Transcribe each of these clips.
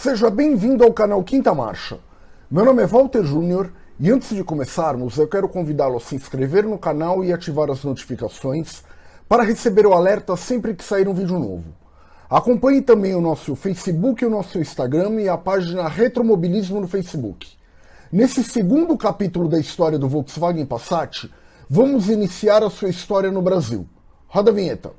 Seja bem-vindo ao canal Quinta Marcha. Meu nome é Walter Júnior e antes de começarmos, eu quero convidá-lo a se inscrever no canal e ativar as notificações para receber o alerta sempre que sair um vídeo novo. Acompanhe também o nosso Facebook o nosso Instagram e a página Retromobilismo no Facebook. Nesse segundo capítulo da história do Volkswagen Passat, vamos iniciar a sua história no Brasil. Roda a vinheta.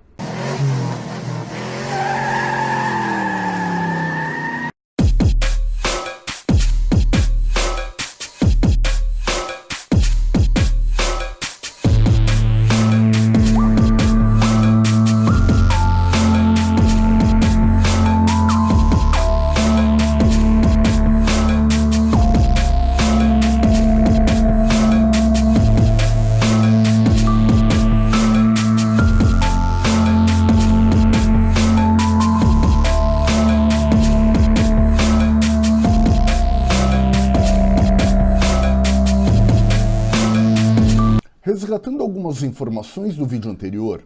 Algumas informações do vídeo anterior,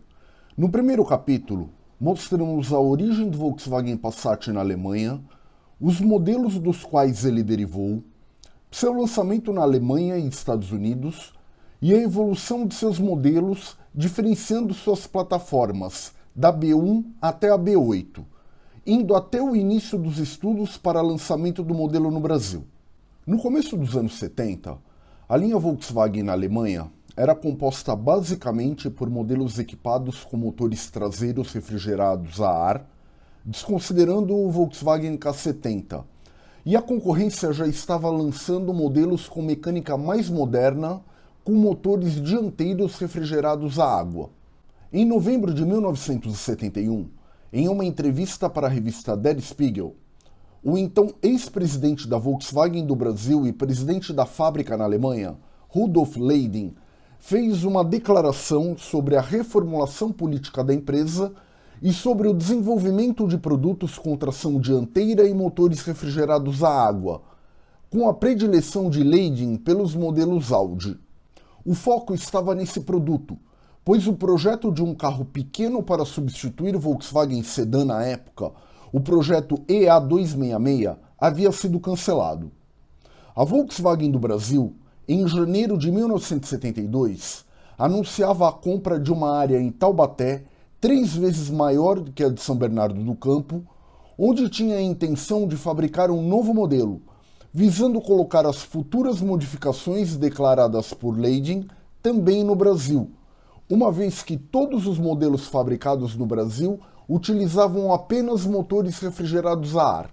no primeiro capítulo mostramos a origem do Volkswagen Passat na Alemanha, os modelos dos quais ele derivou, seu lançamento na Alemanha e Estados Unidos e a evolução de seus modelos, diferenciando suas plataformas da B1 até a B8, indo até o início dos estudos para lançamento do modelo no Brasil. No começo dos anos 70, a linha Volkswagen na Alemanha era composta basicamente por modelos equipados com motores traseiros refrigerados a ar, desconsiderando o Volkswagen K70, e a concorrência já estava lançando modelos com mecânica mais moderna, com motores dianteiros refrigerados a água. Em novembro de 1971, em uma entrevista para a revista Der Spiegel, o então ex-presidente da Volkswagen do Brasil e presidente da fábrica na Alemanha, Rudolf Leiding, fez uma declaração sobre a reformulação política da empresa e sobre o desenvolvimento de produtos com tração dianteira e motores refrigerados a água, com a predileção de Leiding pelos modelos Audi. O foco estava nesse produto, pois o projeto de um carro pequeno para substituir o Volkswagen Sedan na época, o projeto EA266, havia sido cancelado. A Volkswagen do Brasil em janeiro de 1972, anunciava a compra de uma área em Taubaté três vezes maior do que a de São Bernardo do Campo, onde tinha a intenção de fabricar um novo modelo, visando colocar as futuras modificações declaradas por Leiding também no Brasil, uma vez que todos os modelos fabricados no Brasil utilizavam apenas motores refrigerados a ar.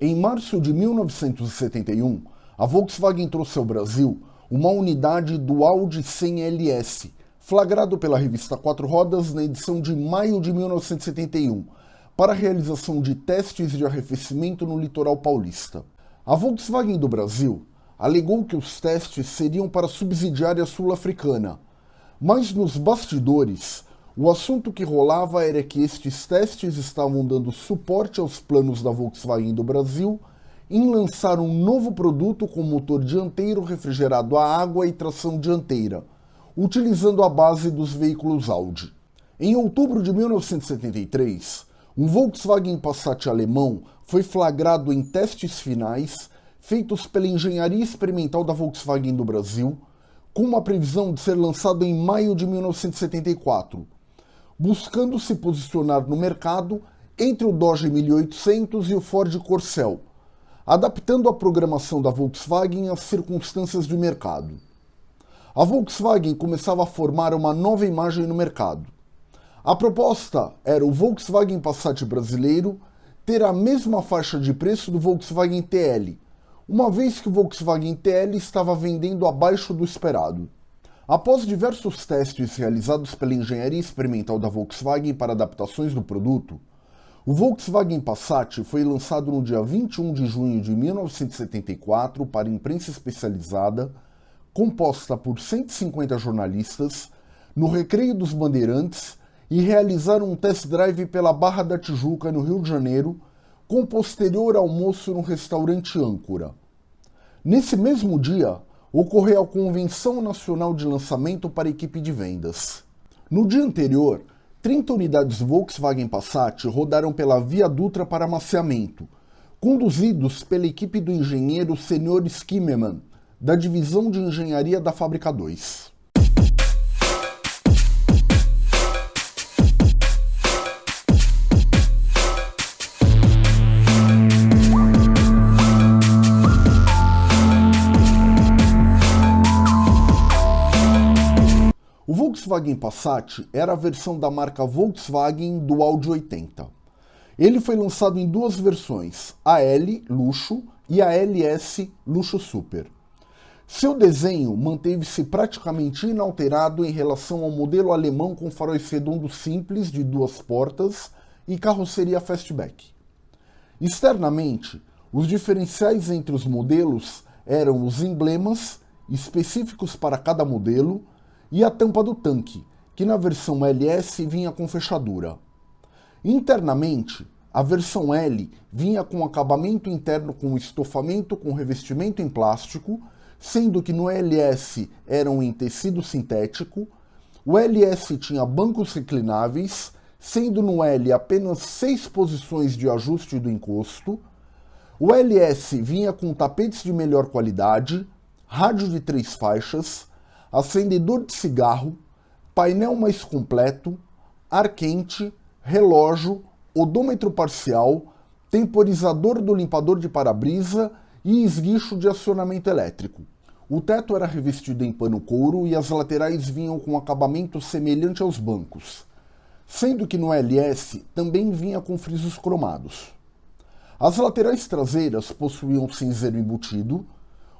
Em março de 1971, a Volkswagen trouxe ao Brasil uma unidade do Audi 100 LS, flagrado pela revista Quatro Rodas na edição de maio de 1971, para a realização de testes de arrefecimento no litoral paulista. A Volkswagen do Brasil alegou que os testes seriam para a subsidiária sul-africana, mas nos bastidores, o assunto que rolava era que estes testes estavam dando suporte aos planos da Volkswagen do Brasil em lançar um novo produto com motor dianteiro refrigerado a água e tração dianteira, utilizando a base dos veículos Audi. Em outubro de 1973, um Volkswagen Passat alemão foi flagrado em testes finais feitos pela engenharia experimental da Volkswagen do Brasil, com uma previsão de ser lançado em maio de 1974, buscando se posicionar no mercado entre o Dodge 1800 e o Ford Corcel, adaptando a programação da Volkswagen às circunstâncias de mercado. A Volkswagen começava a formar uma nova imagem no mercado. A proposta era o Volkswagen Passat brasileiro ter a mesma faixa de preço do Volkswagen TL, uma vez que o Volkswagen TL estava vendendo abaixo do esperado. Após diversos testes realizados pela engenharia experimental da Volkswagen para adaptações do produto, o Volkswagen Passat foi lançado no dia 21 de junho de 1974 para imprensa especializada, composta por 150 jornalistas, no Recreio dos Bandeirantes e realizaram um test drive pela Barra da Tijuca, no Rio de Janeiro, com posterior almoço no restaurante Âncora. Nesse mesmo dia, ocorreu a Convenção Nacional de Lançamento para a equipe de vendas. No dia anterior, 30 unidades Volkswagen Passat rodaram pela Via Dutra para amaciamento, conduzidos pela equipe do engenheiro Sr. Skimmerman, da divisão de engenharia da Fábrica 2. Volkswagen Passat era a versão da marca Volkswagen do Audi 80. Ele foi lançado em duas versões, a L Luxo e a LS Luxo Super. Seu desenho manteve-se praticamente inalterado em relação ao modelo alemão com faróis redondos simples de duas portas e carroceria fastback. Externamente, os diferenciais entre os modelos eram os emblemas, específicos para cada modelo, e a tampa do tanque, que na versão LS vinha com fechadura. Internamente, a versão L vinha com acabamento interno com estofamento com revestimento em plástico, sendo que no LS eram em tecido sintético, o LS tinha bancos reclináveis, sendo no L apenas seis posições de ajuste do encosto, o LS vinha com tapetes de melhor qualidade, rádio de três faixas, acendedor de cigarro, painel mais completo, ar quente, relógio, odômetro parcial, temporizador do limpador de para-brisa e esguicho de acionamento elétrico. O teto era revestido em pano couro e as laterais vinham com acabamento semelhante aos bancos, sendo que no LS também vinha com frisos cromados. As laterais traseiras possuíam cinzeiro embutido,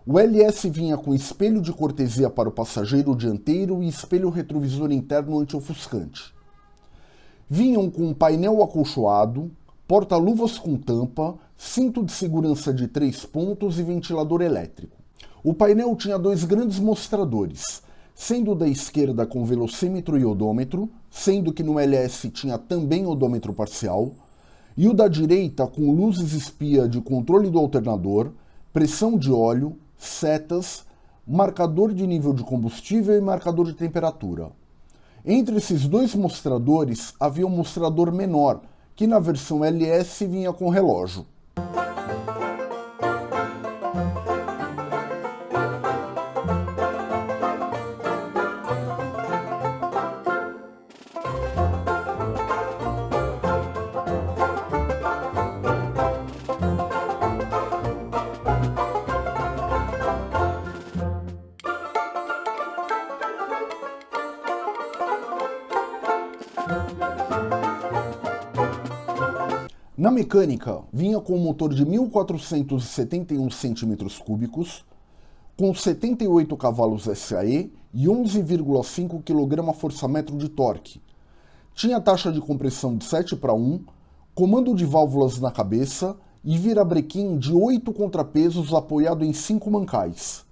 o LS vinha com espelho de cortesia para o passageiro dianteiro e espelho retrovisor interno anti-ofuscante. Vinham com um painel acolchoado, porta-luvas com tampa, cinto de segurança de três pontos e ventilador elétrico. O painel tinha dois grandes mostradores, sendo da esquerda com velocímetro e odômetro, sendo que no LS tinha também odômetro parcial, e o da direita com luzes espia de controle do alternador, pressão de óleo, setas, marcador de nível de combustível e marcador de temperatura. Entre esses dois mostradores havia um mostrador menor, que na versão LS vinha com relógio. Na mecânica, vinha com um motor de 1.471 cm3, com 78 cavalos SAE e 11,5 kgfm de torque. Tinha taxa de compressão de 7 para 1, comando de válvulas na cabeça e virabrequim de 8 contrapesos apoiado em 5 mancais.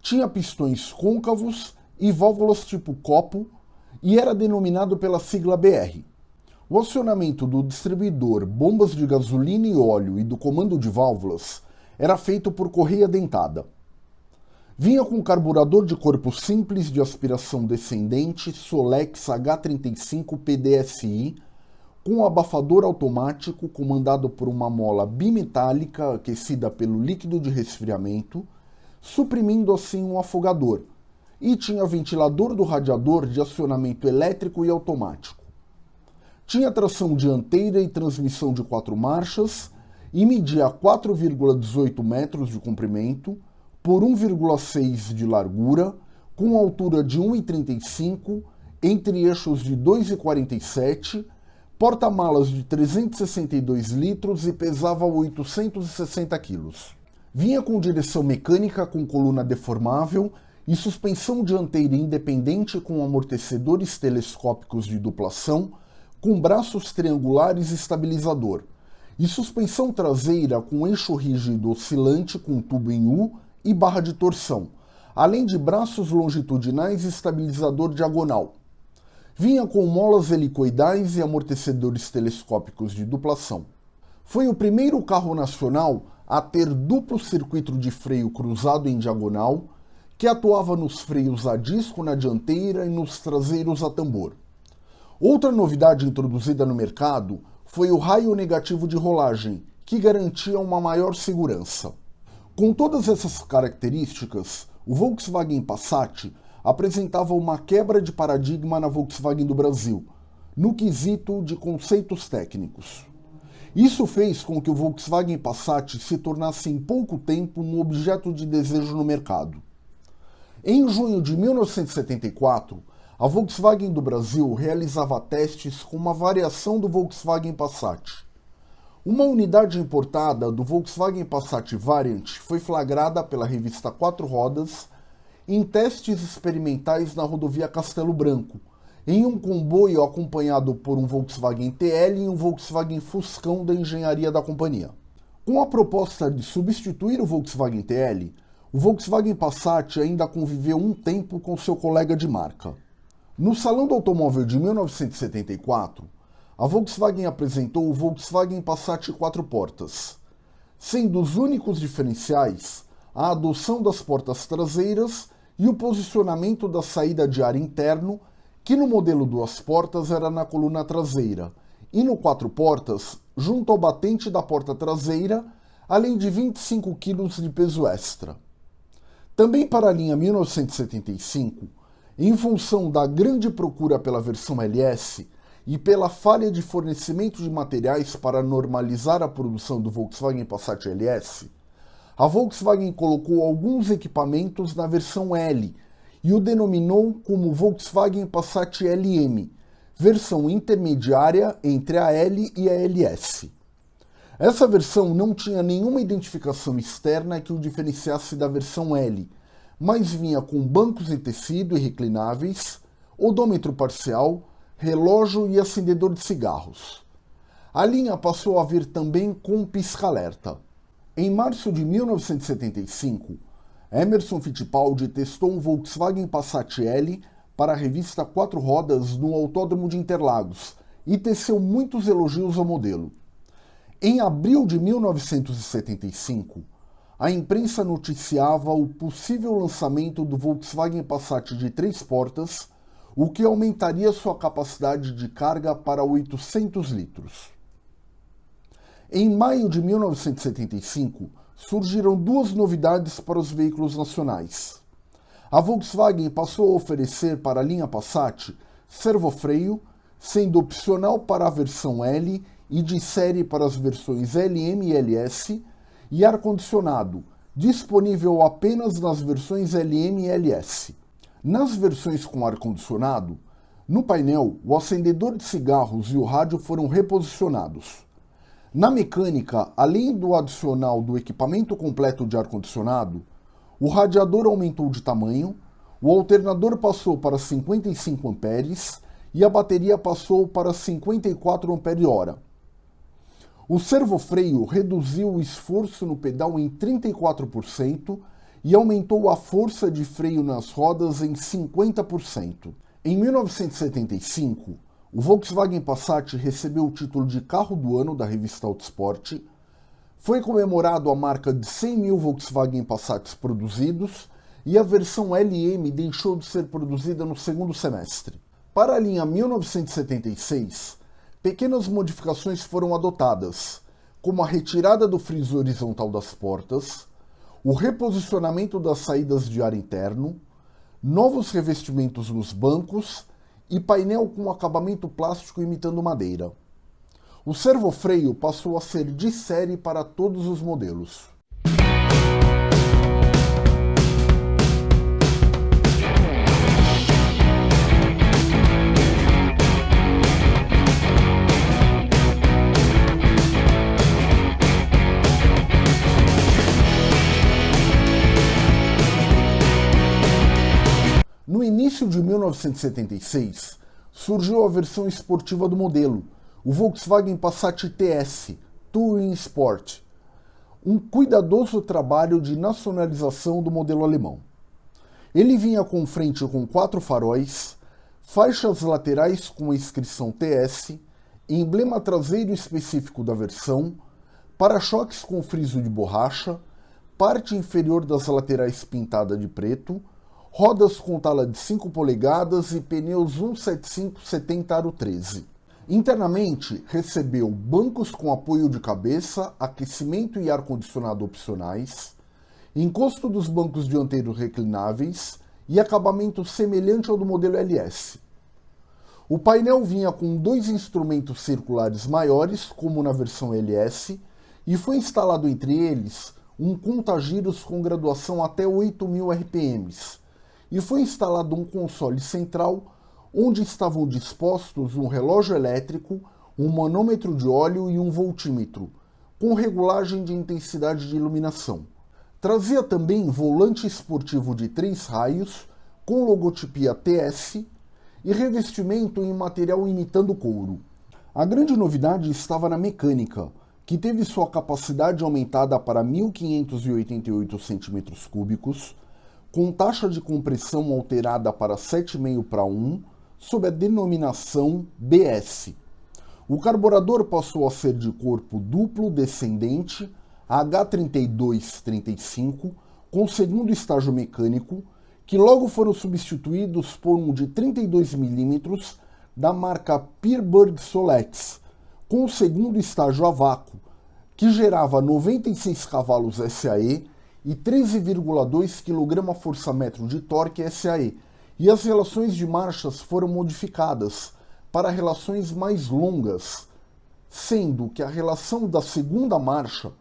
Tinha pistões côncavos e válvulas tipo copo e era denominado pela sigla BR. O acionamento do distribuidor, bombas de gasolina e óleo e do comando de válvulas era feito por correia dentada. Vinha com carburador de corpo simples de aspiração descendente Solex H35 PDSI, com abafador automático comandado por uma mola bimetálica aquecida pelo líquido de resfriamento, suprimindo assim um afogador, e tinha ventilador do radiador de acionamento elétrico e automático. Tinha tração dianteira e transmissão de quatro marchas e media 4,18 metros de comprimento por 1,6 de largura, com altura de 1,35 entre eixos de 2,47, porta-malas de 362 litros e pesava 860 quilos. Vinha com direção mecânica com coluna deformável e suspensão dianteira independente com amortecedores telescópicos de duplação com braços triangulares estabilizador, e suspensão traseira com eixo rígido oscilante com tubo em U e barra de torção, além de braços longitudinais e estabilizador diagonal. Vinha com molas helicoidais e amortecedores telescópicos de duplação. Foi o primeiro carro nacional a ter duplo circuito de freio cruzado em diagonal, que atuava nos freios a disco na dianteira e nos traseiros a tambor. Outra novidade introduzida no mercado foi o raio negativo de rolagem, que garantia uma maior segurança. Com todas essas características, o Volkswagen Passat apresentava uma quebra de paradigma na Volkswagen do Brasil, no quesito de conceitos técnicos. Isso fez com que o Volkswagen Passat se tornasse em pouco tempo um objeto de desejo no mercado. Em junho de 1974, a Volkswagen do Brasil realizava testes com uma variação do Volkswagen Passat. Uma unidade importada do Volkswagen Passat Variant foi flagrada pela revista Quatro Rodas em testes experimentais na rodovia Castelo Branco, em um comboio acompanhado por um Volkswagen TL e um Volkswagen Fuscão da engenharia da companhia. Com a proposta de substituir o Volkswagen TL, o Volkswagen Passat ainda conviveu um tempo com seu colega de marca. No Salão do Automóvel de 1974, a Volkswagen apresentou o Volkswagen Passat quatro portas, sendo os únicos diferenciais a adoção das portas traseiras e o posicionamento da saída de ar interno, que no modelo duas portas era na coluna traseira, e no quatro portas, junto ao batente da porta traseira, além de 25 kg de peso extra. Também para a linha 1975, em função da grande procura pela versão LS e pela falha de fornecimento de materiais para normalizar a produção do Volkswagen Passat LS, a Volkswagen colocou alguns equipamentos na versão L e o denominou como Volkswagen Passat LM, versão intermediária entre a L e a LS. Essa versão não tinha nenhuma identificação externa que o diferenciasse da versão L, mas vinha com bancos em tecido e reclináveis, odômetro parcial, relógio e acendedor de cigarros. A linha passou a vir também com pisca-alerta. Em março de 1975, Emerson Fittipaldi testou um Volkswagen Passat L para a revista Quatro Rodas no Autódromo de Interlagos e teceu muitos elogios ao modelo. Em abril de 1975, a imprensa noticiava o possível lançamento do Volkswagen Passat de três portas, o que aumentaria sua capacidade de carga para 800 litros. Em maio de 1975, surgiram duas novidades para os veículos nacionais. A Volkswagen passou a oferecer para a linha Passat servofreio, sendo opcional para a versão L e de série para as versões LM e LS, e ar-condicionado, disponível apenas nas versões LM e LS. Nas versões com ar-condicionado, no painel, o acendedor de cigarros e o rádio foram reposicionados. Na mecânica, além do adicional do equipamento completo de ar-condicionado, o radiador aumentou de tamanho, o alternador passou para 55 amperes e a bateria passou para 54 ampere-hora. O servofreio reduziu o esforço no pedal em 34% e aumentou a força de freio nas rodas em 50%. Em 1975, o Volkswagen Passat recebeu o título de carro do ano da revista Autosport, foi comemorado a marca de 100 mil Volkswagen Passats produzidos e a versão LM deixou de ser produzida no segundo semestre. Para a linha 1976, pequenas modificações foram adotadas, como a retirada do friso horizontal das portas, o reposicionamento das saídas de ar interno, novos revestimentos nos bancos e painel com acabamento plástico imitando madeira. O servofreio passou a ser de série para todos os modelos. Início de 1976, surgiu a versão esportiva do modelo, o Volkswagen Passat TS Touring Sport, um cuidadoso trabalho de nacionalização do modelo alemão. Ele vinha com frente com quatro faróis, faixas laterais com a inscrição TS, emblema traseiro específico da versão, para-choques com friso de borracha, parte inferior das laterais pintada de preto, rodas com tala de 5 polegadas e pneus 175 70 aro 13. Internamente, recebeu bancos com apoio de cabeça, aquecimento e ar-condicionado opcionais, encosto dos bancos dianteiros reclináveis e acabamento semelhante ao do modelo LS. O painel vinha com dois instrumentos circulares maiores, como na versão LS, e foi instalado entre eles um contagiros com graduação até 8.000 RPMs, e foi instalado um console central onde estavam dispostos um relógio elétrico, um manômetro de óleo e um voltímetro, com regulagem de intensidade de iluminação. Trazia também volante esportivo de três raios, com logotipia TS e revestimento em material imitando couro. A grande novidade estava na mecânica, que teve sua capacidade aumentada para 1.588 cm3, com taxa de compressão alterada para 7,5 para 1, sob a denominação BS. O carburador passou a ser de corpo duplo descendente H3235, com segundo estágio mecânico, que logo foram substituídos por um de 32 mm da marca Peerberg Solex, com o segundo estágio a vácuo, que gerava 96 cavalos SAE e 13,2 kgfm de torque SAE, e as relações de marchas foram modificadas para relações mais longas, sendo que a relação da segunda marcha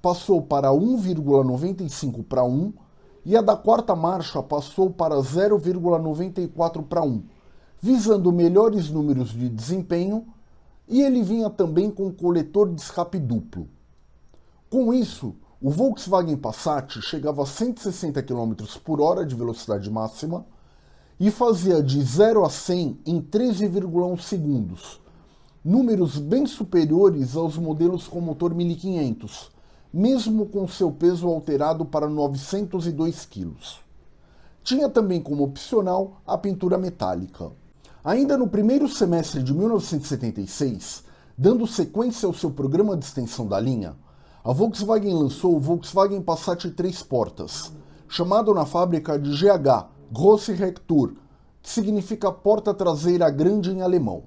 passou para 1,95 para 1 e a da quarta marcha passou para 0,94 para 1, visando melhores números de desempenho e ele vinha também com coletor de escape duplo. Com isso, o Volkswagen Passat chegava a 160 km por hora de velocidade máxima e fazia de 0 a 100 em 13,1 segundos, números bem superiores aos modelos com motor 1500, mesmo com seu peso alterado para 902 kg. Tinha também como opcional a pintura metálica. Ainda no primeiro semestre de 1976, dando sequência ao seu programa de extensão da linha, a Volkswagen lançou o Volkswagen Passat 3 portas, chamado na fábrica de GH Grosse Rektur, que significa porta traseira grande em alemão.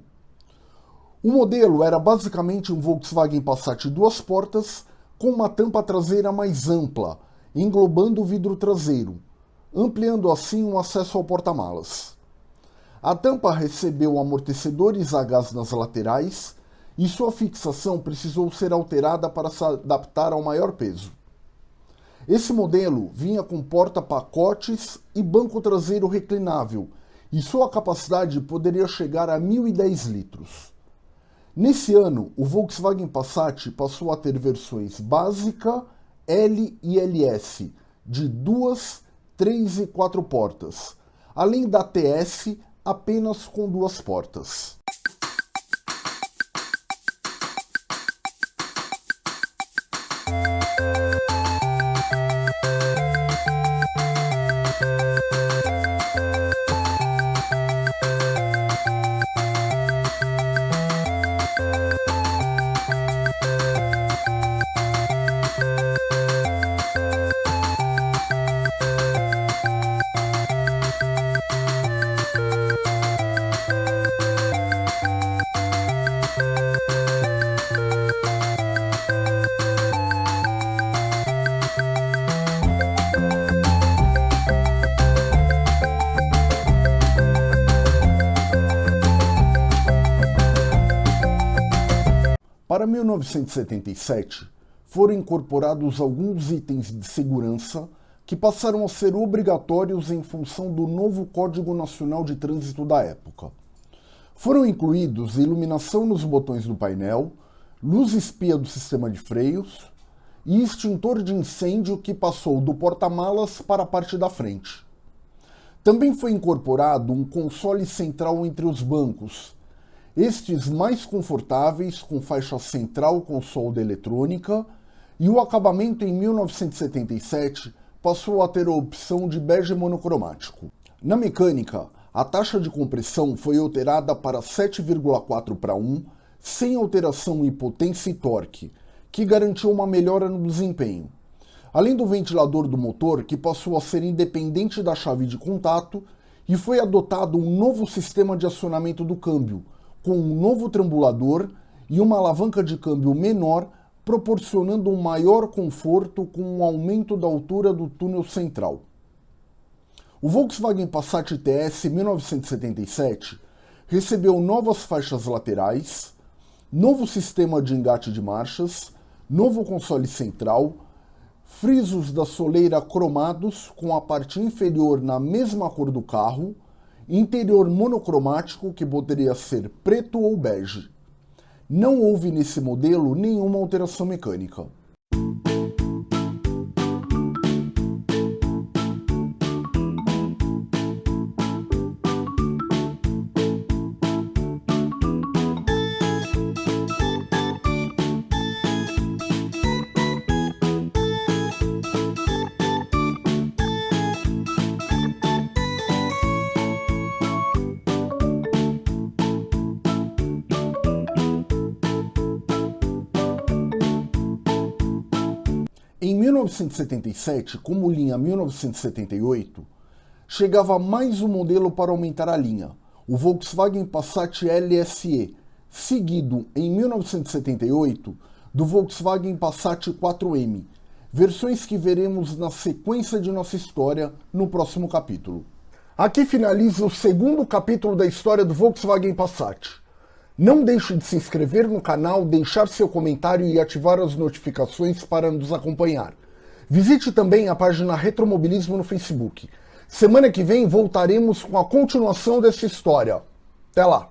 O modelo era basicamente um Volkswagen Passat duas portas com uma tampa traseira mais ampla, englobando o vidro traseiro, ampliando assim o acesso ao porta-malas. A tampa recebeu amortecedores a gás nas laterais e sua fixação precisou ser alterada para se adaptar ao maior peso. Esse modelo vinha com porta-pacotes e banco traseiro reclinável, e sua capacidade poderia chegar a 1.010 litros. Nesse ano, o Volkswagen Passat passou a ter versões básica, L e LS, de duas, três e quatro portas, além da TS apenas com duas portas. 1977, foram incorporados alguns itens de segurança que passaram a ser obrigatórios em função do novo Código Nacional de Trânsito da época. Foram incluídos iluminação nos botões do painel, luz espia do sistema de freios e extintor de incêndio que passou do porta-malas para a parte da frente. Também foi incorporado um console central entre os bancos, estes mais confortáveis, com faixa central com solda eletrônica, e o acabamento em 1977 passou a ter a opção de bege monocromático. Na mecânica, a taxa de compressão foi alterada para 7,4 para 1, sem alteração em potência e torque, que garantiu uma melhora no desempenho. Além do ventilador do motor, que passou a ser independente da chave de contato, e foi adotado um novo sistema de acionamento do câmbio, com um novo trambulador e uma alavanca de câmbio menor, proporcionando um maior conforto com um aumento da altura do túnel central. O Volkswagen Passat TS 1977 recebeu novas faixas laterais, novo sistema de engate de marchas, novo console central, frisos da soleira cromados com a parte inferior na mesma cor do carro, interior monocromático que poderia ser preto ou bege. Não houve nesse modelo nenhuma alteração mecânica. 1977, como linha 1978, chegava mais um modelo para aumentar a linha, o Volkswagen Passat LSE, seguido em 1978 do Volkswagen Passat 4M, versões que veremos na sequência de nossa história no próximo capítulo. Aqui finaliza o segundo capítulo da história do Volkswagen Passat. Não deixe de se inscrever no canal, deixar seu comentário e ativar as notificações para nos acompanhar. Visite também a página Retromobilismo no Facebook. Semana que vem voltaremos com a continuação dessa história. Até lá!